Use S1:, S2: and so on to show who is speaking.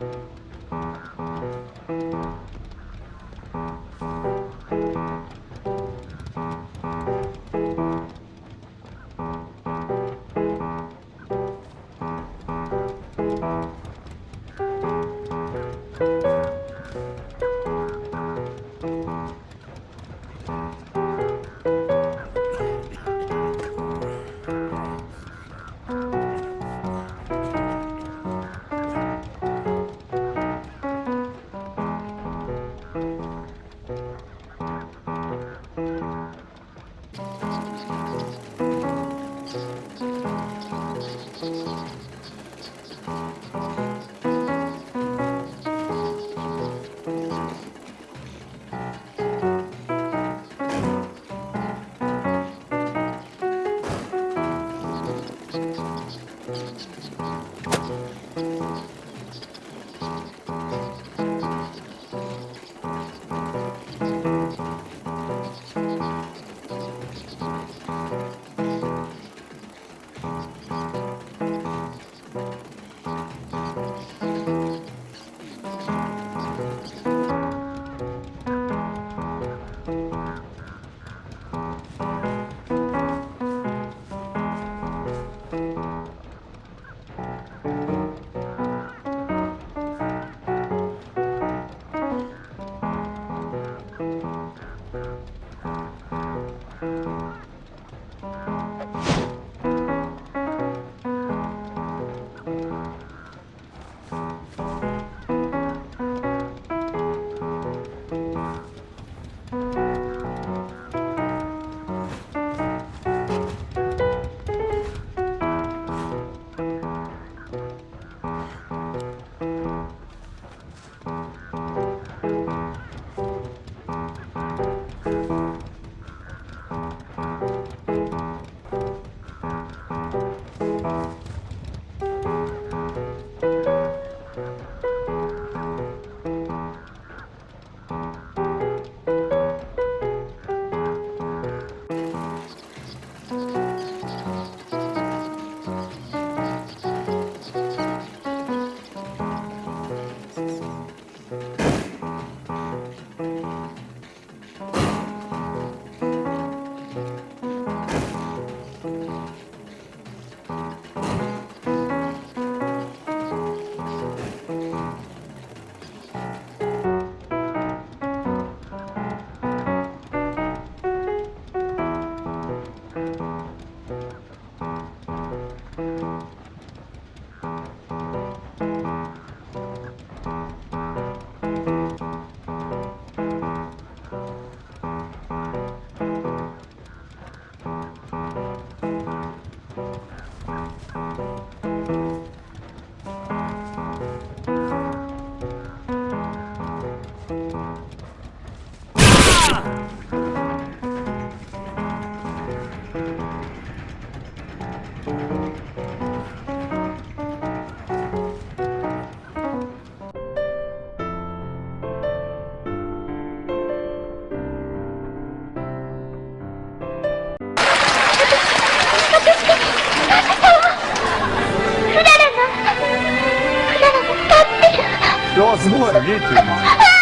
S1: Thank you. Gracias. Thank you. Música ララが、フララが立ってる。
S2: いや、すごい。す